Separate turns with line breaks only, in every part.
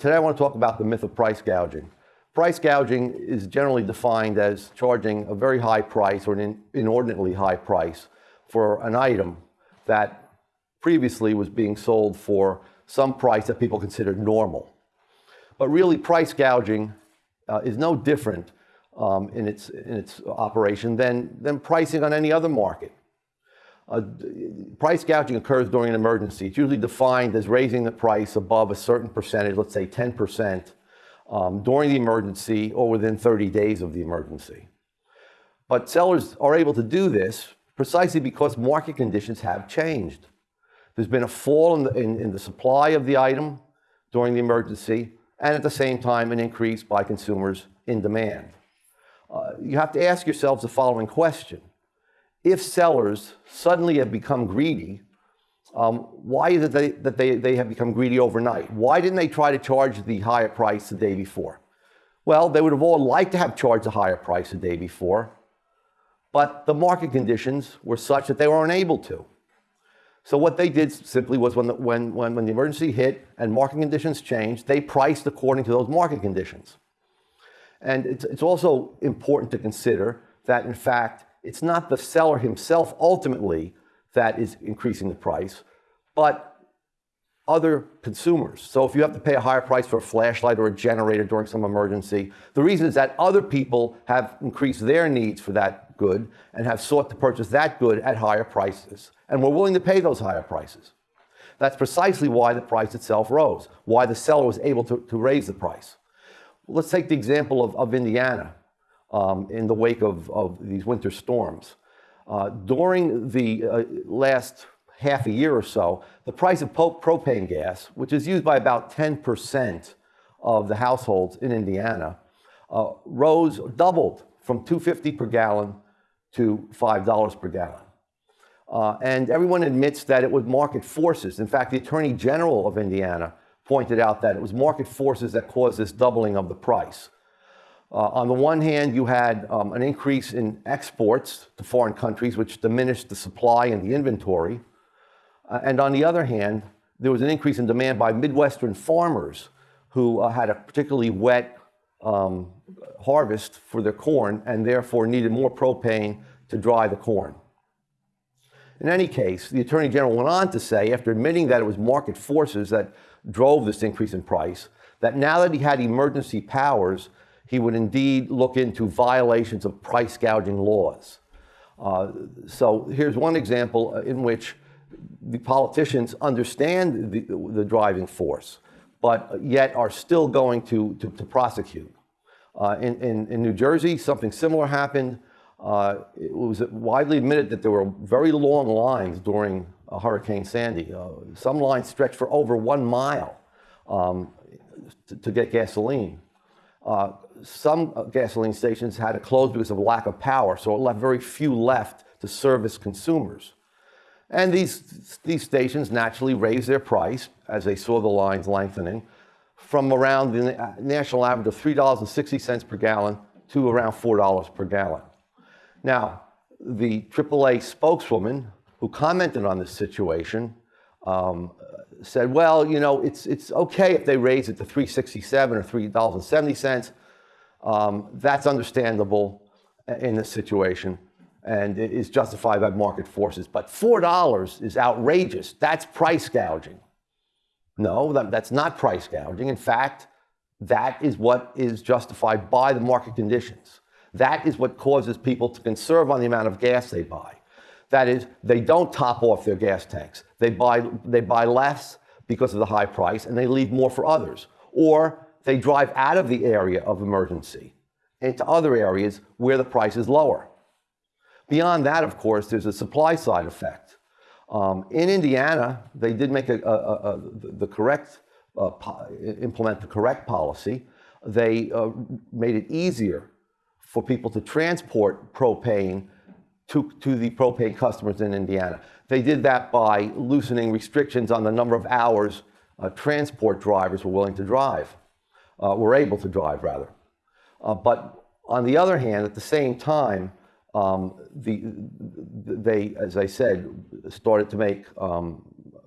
today I want to talk about the myth of price gouging. Price gouging is generally defined as charging a very high price or an inordinately high price for an item that previously was being sold for some price that people considered normal. But really, price gouging uh, is no different um, in, its, in its operation than, than pricing on any other market. Uh, price gouging occurs during an emergency. It's usually defined as raising the price above a certain percentage, let's say 10%, um, during the emergency or within 30 days of the emergency. But sellers are able to do this precisely because market conditions have changed. There's been a fall in the, in, in the supply of the item during the emergency, and at the same time, an increase by consumers in demand. Uh, you have to ask yourselves the following question. If sellers suddenly have become greedy, um, why is it they, that they, they have become greedy overnight? Why didn't they try to charge the higher price the day before? Well, they would have all liked to have charged a higher price the day before, but the market conditions were such that they were unable to. So what they did simply was when the, when, when, when the emergency hit and market conditions changed, they priced according to those market conditions. And it's, it's also important to consider that, in fact, it's not the seller himself ultimately that is increasing the price, but other consumers. So if you have to pay a higher price for a flashlight or a generator during some emergency, the reason is that other people have increased their needs for that good and have sought to purchase that good at higher prices and were willing to pay those higher prices. That's precisely why the price itself rose, why the seller was able to, to raise the price. Let's take the example of, of Indiana um, in the wake of, of these winter storms. Uh, during the uh, last half a year or so, the price of propane gas, which is used by about 10% of the households in Indiana, uh, rose, doubled from 250 per gallon to $5 per gallon. Uh, and everyone admits that it was market forces. In fact, the Attorney General of Indiana pointed out that it was market forces that caused this doubling of the price. Uh, on the one hand, you had um, an increase in exports to foreign countries, which diminished the supply and the inventory. Uh, and on the other hand, there was an increase in demand by Midwestern farmers who uh, had a particularly wet um, harvest for their corn and therefore needed more propane to dry the corn. In any case, the Attorney General went on to say, after admitting that it was market forces that drove this increase in price, that now that he had emergency powers, he would indeed look into violations of price gouging laws. Uh, so here's one example in which the politicians understand the, the, driving force, but yet are still going to, to, to prosecute. Uh, in, in, in, New Jersey, something similar happened. Uh, it was widely admitted that there were very long lines during Hurricane Sandy. Uh, some lines stretched for over one mile um, to, to, get gasoline. Uh, some gasoline stations had to close because of lack of power, so it left very few left to service consumers. And these, these stations naturally raised their price as they saw the lines lengthening from around the national average of $3.60 per gallon to around $4 per gallon. Now, the AAA spokeswoman who commented on this situation um, said, well, you know, it's, it's okay if they raise it to 367 or $3.70. Um, that's understandable in this situation and it is justified by market forces. But $4 is outrageous. That's price gouging. No, that, that's not price gouging. In fact, that is what is justified by the market conditions. That is what causes people to conserve on the amount of gas they buy. That is, they don't top off their gas tanks. They buy, they buy less because of the high price and they leave more for others. Or they drive out of the area of emergency into other areas where the price is lower. Beyond that, of course, there's a supply side effect. Um, in Indiana, they did make a, a, a, the correct, uh, implement the correct policy. They uh, made it easier for people to transport propane to, to the propane customers in Indiana. They did that by loosening restrictions on the number of hours uh, transport drivers were willing to drive, uh, were able to drive rather. Uh, but on the other hand, at the same time, um, the, they, as I said, started to make um,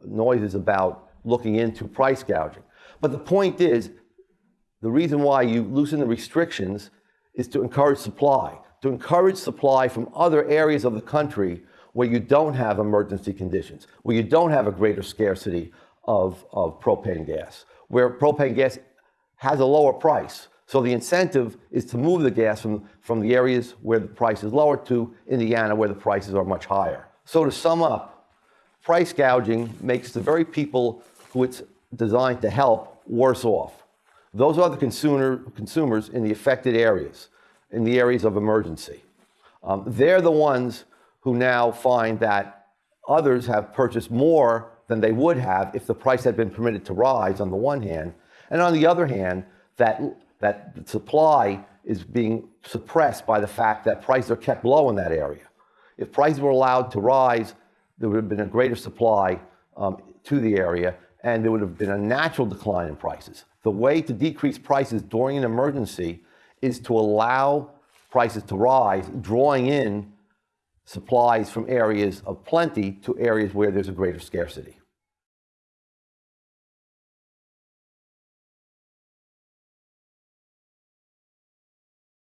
noises about looking into price gouging. But the point is, the reason why you loosen the restrictions is to encourage supply, to encourage supply from other areas of the country where you don't have emergency conditions, where you don't have a greater scarcity of, of propane gas, where propane gas has a lower price. So the incentive is to move the gas from, from the areas where the price is lower to Indiana where the prices are much higher. So to sum up, price gouging makes the very people who it's designed to help worse off. Those are the consumer, consumers in the affected areas, in the areas of emergency. Um, they're the ones who now find that others have purchased more than they would have if the price had been permitted to rise on the one hand, and on the other hand, that, that supply is being suppressed by the fact that prices are kept low in that area. If prices were allowed to rise, there would have been a greater supply um, to the area, and there would have been a natural decline in prices. The way to decrease prices during an emergency is to allow prices to rise, drawing in supplies from areas of plenty to areas where there's a greater scarcity.